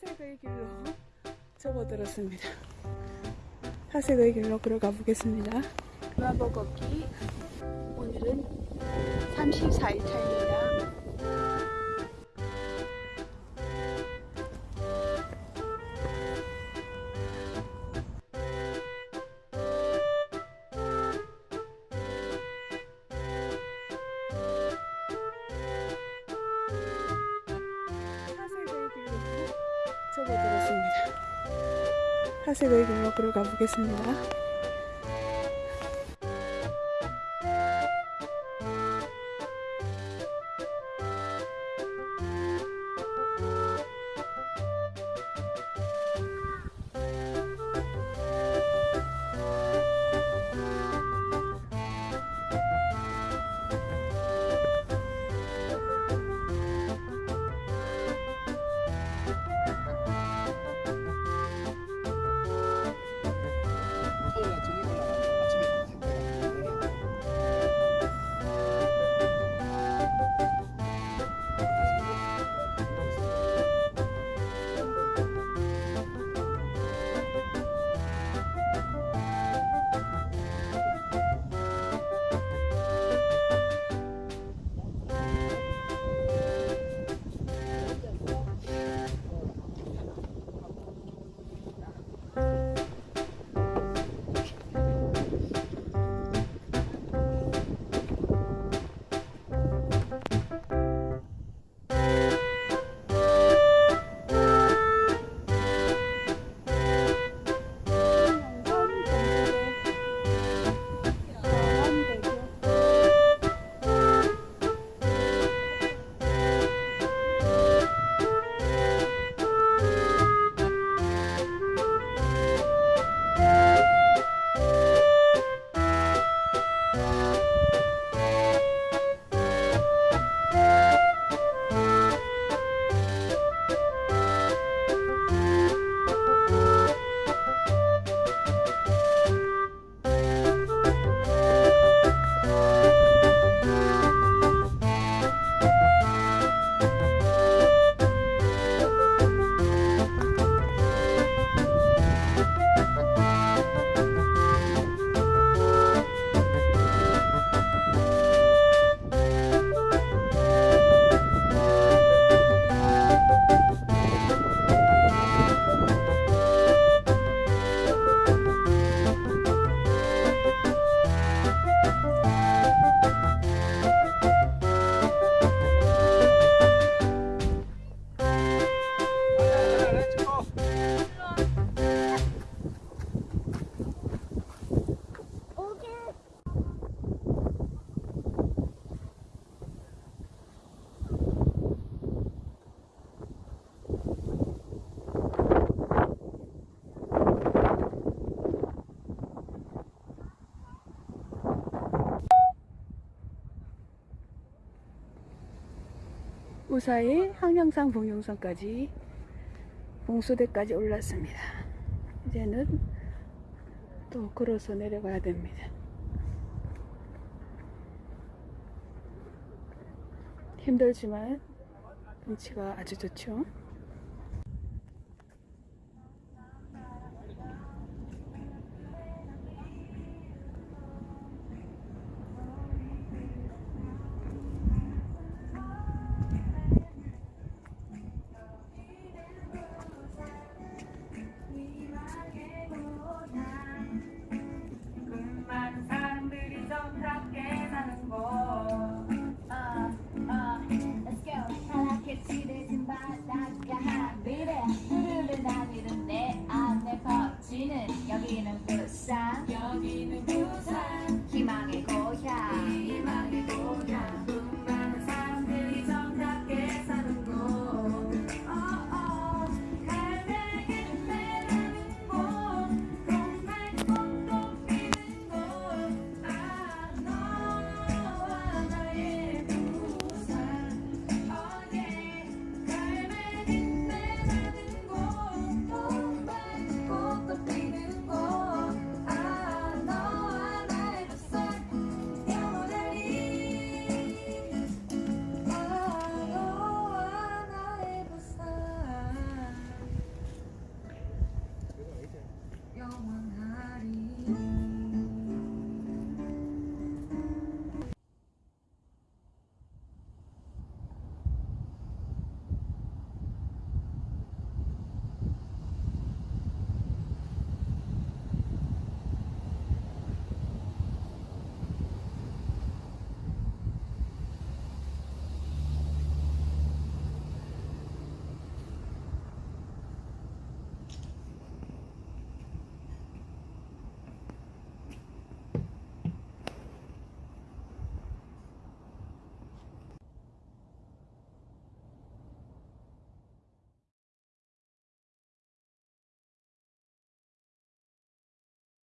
사색의 길로 접어들었습니다. 사색의 길로 걸어가 보겠습니다. 걷기 오늘은 34일 차입니다. 접어들었습니다. 사색의 길로 걸어가 보겠습니다. 무사히 항량산 봉용선까지 봉수대까지 올랐습니다. 이제는 또 걸어서 내려가야 됩니다. 힘들지만 경치가 아주 좋죠.